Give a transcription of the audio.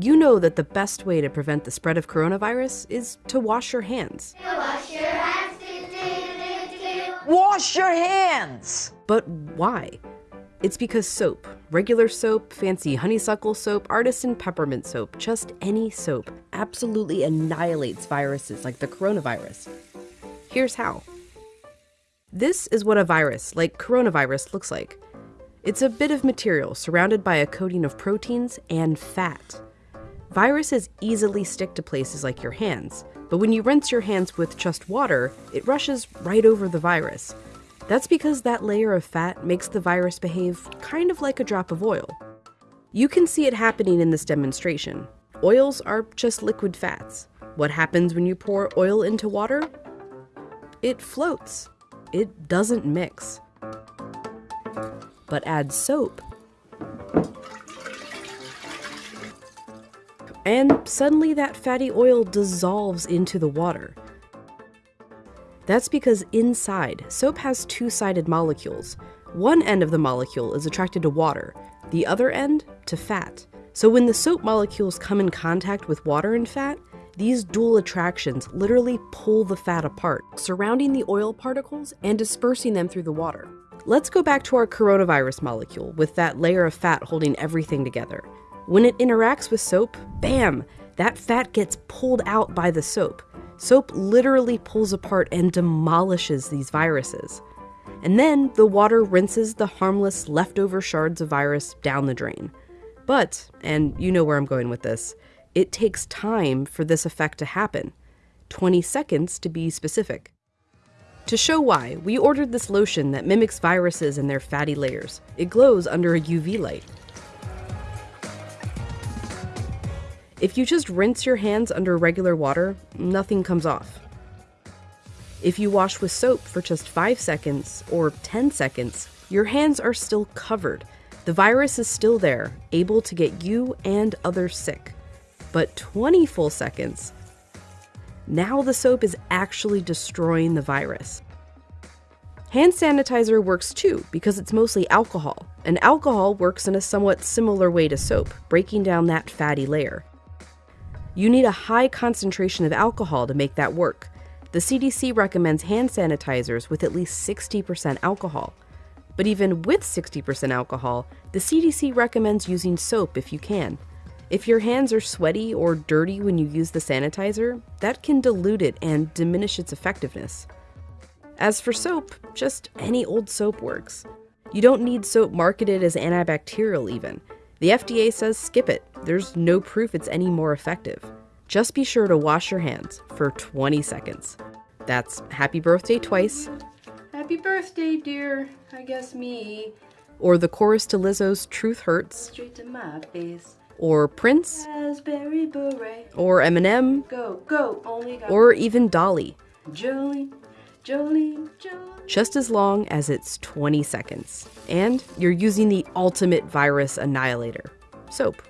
You know that the best way to prevent the spread of coronavirus is to wash your hands. Wash your hands. Do, do, do, do. Wash your hands! But why? It's because soap, regular soap, fancy honeysuckle soap, artisan peppermint soap, just any soap, absolutely annihilates viruses like the coronavirus. Here's how. This is what a virus, like coronavirus, looks like. It's a bit of material surrounded by a coating of proteins and fat. Viruses easily stick to places like your hands, but when you rinse your hands with just water, it rushes right over the virus. That's because that layer of fat makes the virus behave kind of like a drop of oil. You can see it happening in this demonstration. Oils are just liquid fats. What happens when you pour oil into water? It floats. It doesn't mix. But add soap, and suddenly that fatty oil dissolves into the water. That's because inside, soap has two sided molecules. One end of the molecule is attracted to water, the other end to fat. So when the soap molecules come in contact with water and fat, these dual attractions literally pull the fat apart, surrounding the oil particles and dispersing them through the water. Let's go back to our coronavirus molecule with that layer of fat holding everything together. When it interacts with soap, bam, that fat gets pulled out by the soap. Soap literally pulls apart and demolishes these viruses. And then the water rinses the harmless leftover shards of virus down the drain. But, and you know where I'm going with this, it takes time for this effect to happen 20 seconds to be specific. To show why, we ordered this lotion that mimics viruses and their fatty layers. It glows under a UV light. If you just rinse your hands under regular water, nothing comes off. If you wash with soap for just 5 seconds or 10 seconds, your hands are still covered. The virus is still there, able to get you and others sick. But 20 full seconds, now the soap is actually destroying the virus. Hand sanitizer works too because it's mostly alcohol, and alcohol works in a somewhat similar way to soap, breaking down that fatty layer. You need a high concentration of alcohol to make that work. The CDC recommends hand sanitizers with at least 60% alcohol. But even with 60% alcohol, the CDC recommends using soap if you can. If your hands are sweaty or dirty when you use the sanitizer, that can dilute it and diminish its effectiveness. As for soap, just any old soap works. You don't need soap marketed as antibacterial, even. The FDA says skip it. There's no proof it's any more effective. Just be sure to wash your hands for 20 seconds. That's happy birthday twice. Happy birthday, dear. I guess me. Or the chorus to Lizzo's Truth Hurts. Straight to my face. Or Prince. Raspberry beret. Or Eminem. Go, go. Only Or even Dolly. Jolene, Jolene, Jolene. just as long as it's 20 seconds. And you're using the ultimate virus annihilator soap.